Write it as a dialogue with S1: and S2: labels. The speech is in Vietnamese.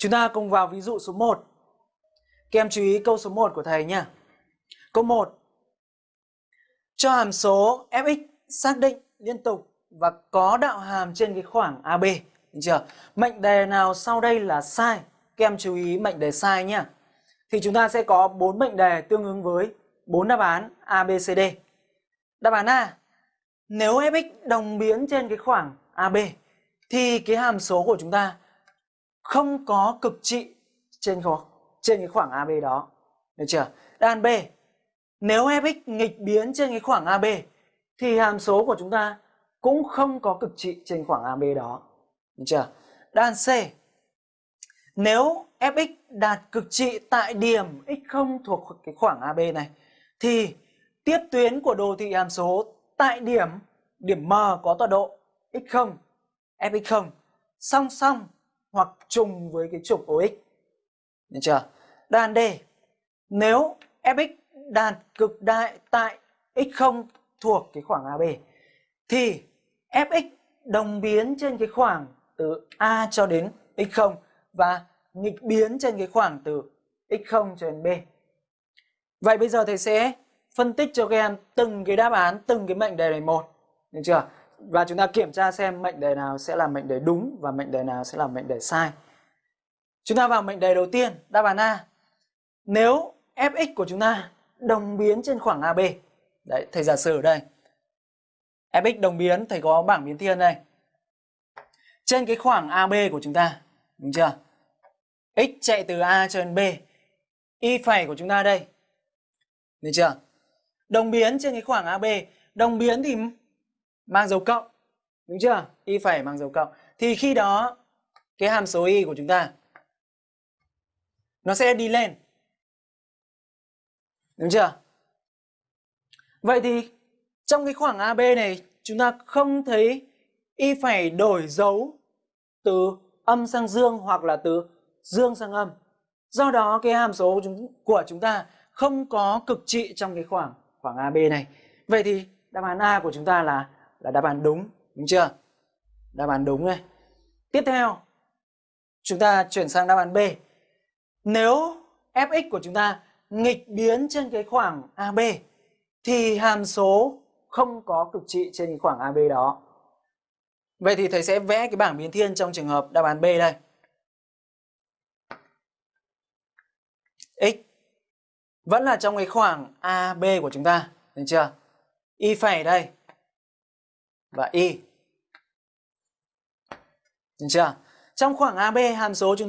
S1: Chúng ta cùng vào ví dụ số 1. Các em chú ý câu số 1 của thầy nhé. Câu 1. Cho hàm số fx xác định liên tục và có đạo hàm trên cái khoảng AB. Được chưa? Mệnh đề nào sau đây là sai? Các em chú ý mệnh đề sai nhé. Thì chúng ta sẽ có 4 mệnh đề tương ứng với 4 đáp án A, B, C, D. Đáp án A. Nếu fx đồng biến trên cái khoảng AB thì cái hàm số của chúng ta không có cực trị trên trên cái khoảng AB đó. Được chưa? Đáp án B. Nếu fx nghịch biến trên cái khoảng AB thì hàm số của chúng ta cũng không có cực trị trên khoảng AB đó. Được chưa? Đáp án C. Nếu fx đạt cực trị tại điểm x0 thuộc cái khoảng AB này, thì tiếp tuyến của đồ thị hàm số tại điểm điểm M có tọa độ x0 fx0 song song hoặc trùng với cái trục OX. Được chưa? Đàn D. Nếu fx đạt cực đại tại x0 thuộc cái khoảng AB thì fx đồng biến trên cái khoảng từ A cho đến x0 và nghịch biến trên cái khoảng từ x0 cho đến B. Vậy bây giờ thầy sẽ phân tích cho các em từng cái đáp án, từng cái mệnh đề này một. Được chưa? Và chúng ta kiểm tra xem mệnh đề nào sẽ là mệnh đề đúng và mệnh đề nào sẽ là mệnh đề sai. Chúng ta vào mệnh đề đầu tiên, đáp án A. Nếu fx của chúng ta đồng biến trên khoảng AB. Đấy, thầy giả sử ở đây. fx đồng biến, thầy có bảng biến thiên đây. Trên cái khoảng AB của chúng ta, đúng chưa? x chạy từ A cho đến B. Y phẩy của chúng ta đây. Được chưa? Đồng biến trên cái khoảng AB, đồng biến thì mang dấu cộng. Đúng chưa? Y phẩy mang dấu cộng. Thì khi đó, cái hàm số y của chúng ta, nó sẽ đi lên. Đúng chưa? Vậy thì trong cái khoảng AB này, chúng ta không thấy y phải đổi dấu từ âm sang dương hoặc là từ dương sang âm. Do đó, cái hàm số của chúng ta không có cực trị trong cái khoảng khoảng AB này. Vậy thì đáp án A của chúng ta là là đáp án đúng, đúng chưa? Đáp án đúng này. Tiếp theo, chúng ta chuyển sang đáp án B. Nếu fx của chúng ta nghịch biến trên cái khoảng AB thì hàm số không có cực trị trên cái khoảng AB đó. Vậy thì thầy sẽ vẽ cái bảng biến thiên trong trường hợp đáp án B đây. X vẫn là trong cái khoảng AB của chúng ta, được chưa? Y phẩy đây và Y. Được chưa? Trong khoảng AB hàm số chúng ta